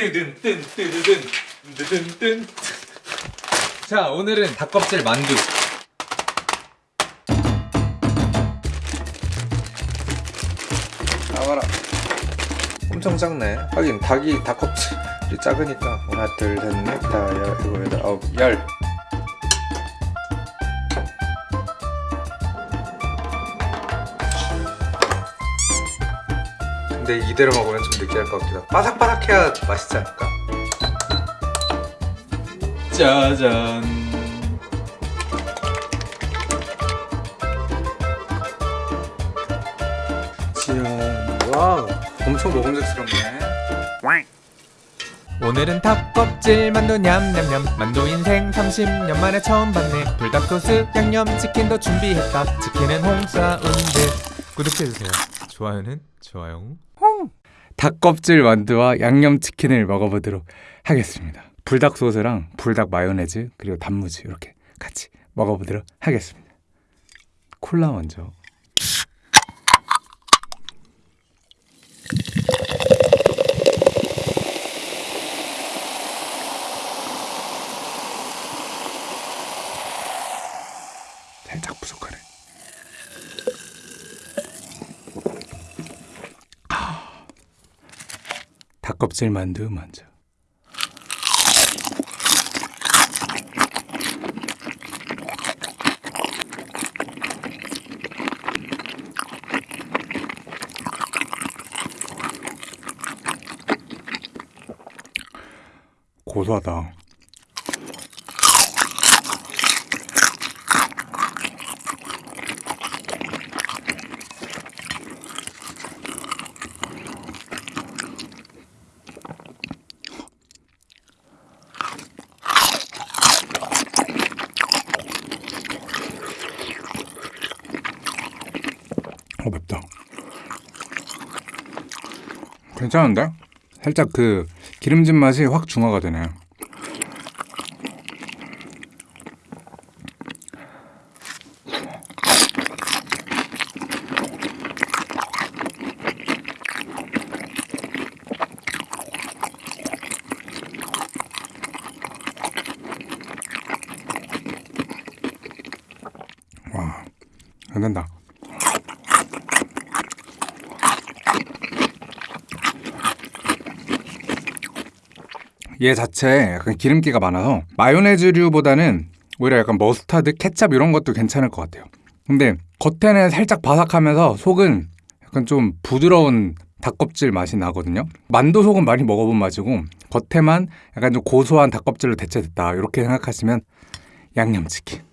뜨든 뜬 뜨든 뜨든 뜬. 자 오늘은 닭껍질 만두. 나와라 엄청 작네 하긴 닭이 닭껍질이 작으니까 하나 둘셋넷 다섯 일곱 여덟 아홉 열 근데 이대로 먹으면 좀 느끼할 것 같기도 하고. 바삭바삭해야 맛있지 않을까? 짜잔. 짠. wow. 엄청 먹음직스럽네. 오늘은 닭껍질 만두 냠냠냠. 만두 인생 30년 만에 처음 봤네. 불닭소스 양념치킨도 준비했다. 치킨은 홍사운드. 구독해주세요. 좋아요는 좋아요 닭껍질 만두와 양념치킨을 먹어보도록 하겠습니다. 불닭 소스랑 불닭 마요네즈 그리고 단무지 이렇게 같이 먹어보도록 하겠습니다. 콜라 먼저 살짝 부족하네 닭 껍질 만두 먼저 고소하다 어 맵다 괜찮은데? 살짝 그 기름진 맛이 확 중화가 되네 와 안 된다 얘 자체에 약간 기름기가 많아서 마요네즈류보다는 오히려 약간 머스타드, 케찹 이런 것도 괜찮을 것 같아요. 근데 겉에는 살짝 바삭하면서 속은 약간 좀 부드러운 닭껍질 맛이 나거든요. 만두 속은 많이 먹어본 맛이고 겉에만 약간 좀 고소한 닭껍질로 대체됐다 이렇게 생각하시면 양념치킨.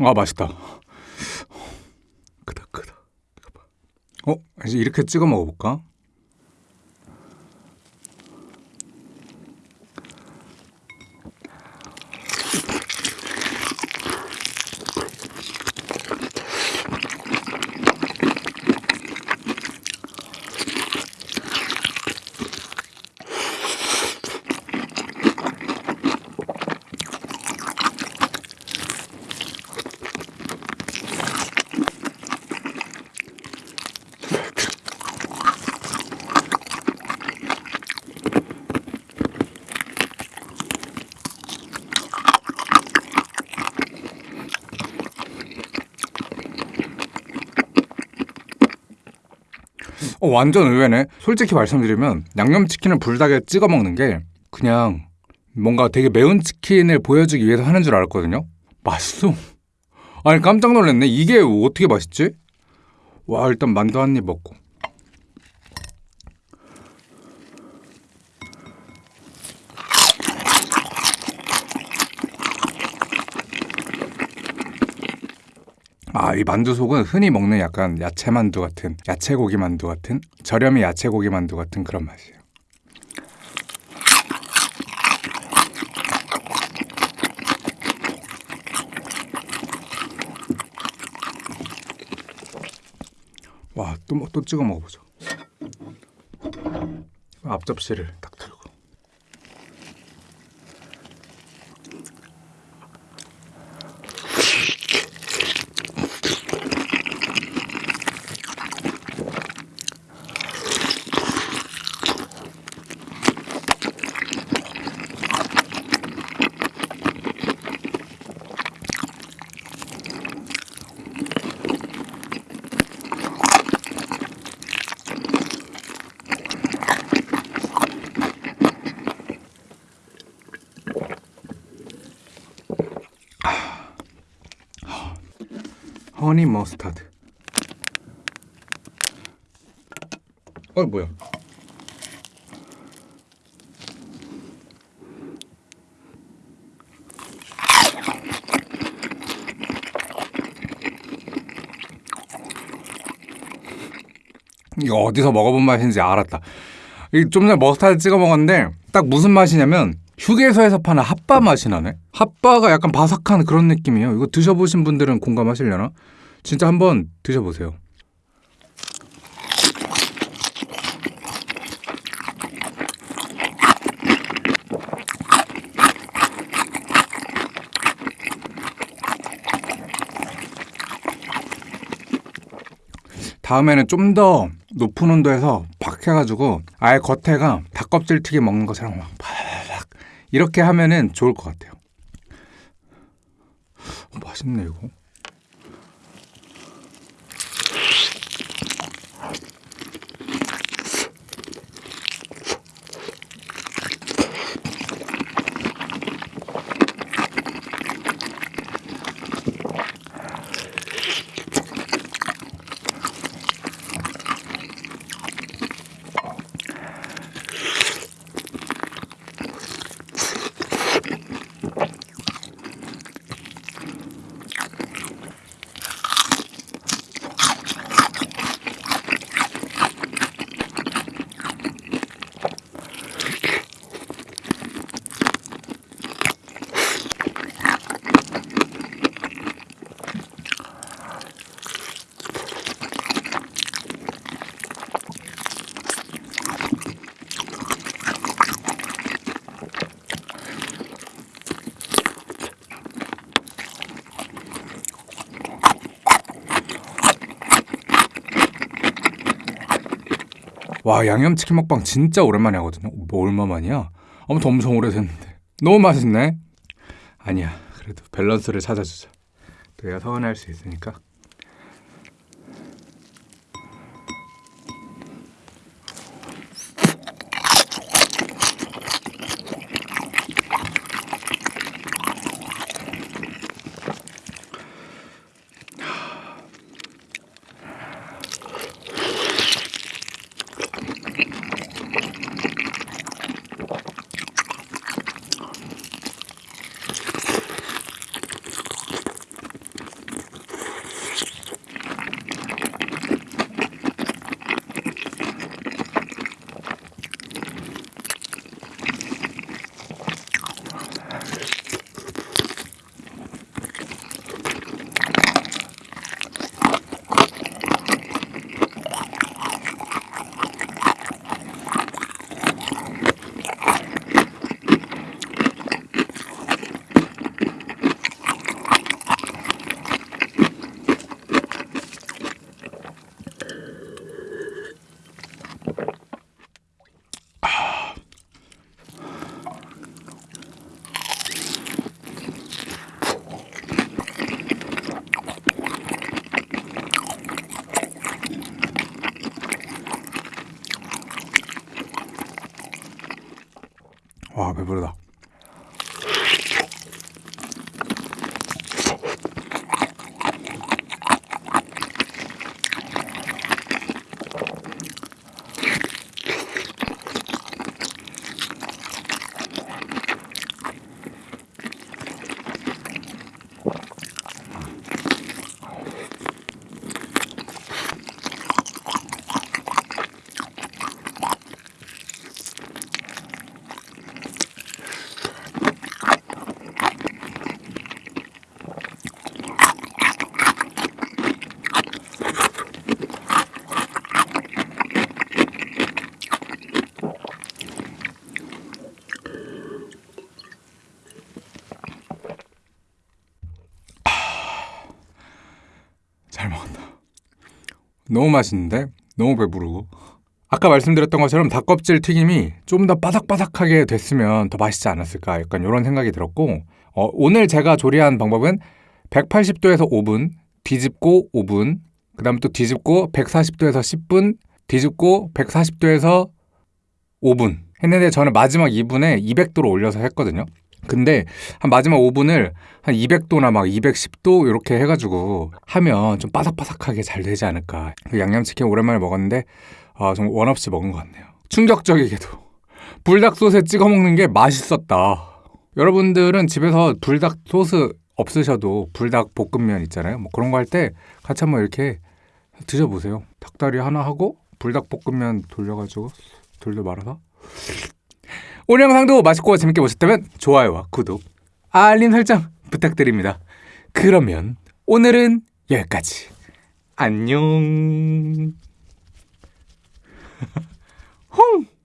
아 맛있다. 크다 크다. 어 이제 이렇게 찍어 먹어볼까? 어, 완전 의외네. 솔직히 말씀드리면 양념치킨을 불닭에 찍어 먹는 게 그냥 뭔가 되게 매운 치킨을 보여주기 위해서 하는 줄 알았거든요. 맛있어. 아니 깜짝 놀랐네. 이게 어떻게 맛있지? 와 일단 만두 한 입 먹고. 아, 이 만두 속은 흔히 먹는 약간 야채 만두 같은, 야채 고기 만두 같은, 저렴이 야채 고기 만두 같은 그런 맛이에요. 와, 또, 먹- 또 찍어 먹어보자. 앞접시를 딱 honey mustard. 어 뭐야? 이거 어디서 먹어본 맛인지 알았다. 이좀 전에 머스타드 찍어 먹었는데 딱 무슨 맛이냐면 휴게소에서 파는 핫바 맛이 나네. 핫바가 약간 바삭한 그런 느낌이에요. 이거 드셔보신 분들은 공감하시려나? 진짜 한번 드셔보세요. 다음에는 좀 더 높은 온도에서 팍 해가지고 아예 겉에가 닭껍질 튀김 먹는 것처럼 막 이렇게 하면은 좋을 것 같아요. 어, 맛있 와 양념치킨 먹방 진짜 오랜만에 하거든요. 뭐 얼마만이야? 아무튼 엄청 오래됐는데 너무 맛있네. 아니야 그래도 밸런스를 찾아주자. 또 얘가 서운할 수 있으니까. 와 배부르다. 너무 맛있는데? 너무 배부르고. 아까 말씀드렸던 것처럼 닭껍질 튀김이 좀 더 바삭바삭하게 됐으면 더 맛있지 않았을까 약간 이런 생각이 들었고 어, 오늘 제가 조리한 방법은 180도에서 5분 뒤집고 5분 그 다음 또 뒤집고 140도에서 10분 뒤집고 140도에서 5분 했는데 저는 마지막 2분에 200도로 올려서 했거든요 근데 한 마지막 5분을 한 200도나 막 210도 이렇게 해가지고 하면 좀 바삭바삭하게 잘 되지 않을까 그 양념치킨 오랜만에 먹었는데 아, 좀원 없이 먹은 것 같네요. 충격적이게도 불닭 소스에 찍어 먹는 게 맛있었다. 여러분들은 집에서 불닭 소스 없으셔도 불닭 볶음면 있잖아요. 뭐 그런 거 할 때 같이 한번 이렇게 드셔보세요. 닭다리 하나 하고 불닭 볶음면 돌려가지고 돌려 말아서 오늘 영상도 맛있고 재밌게 보셨다면 좋아요와 구독, 알림 설정 부탁드립니다. 그러면 오늘은 여기까지. 안녕.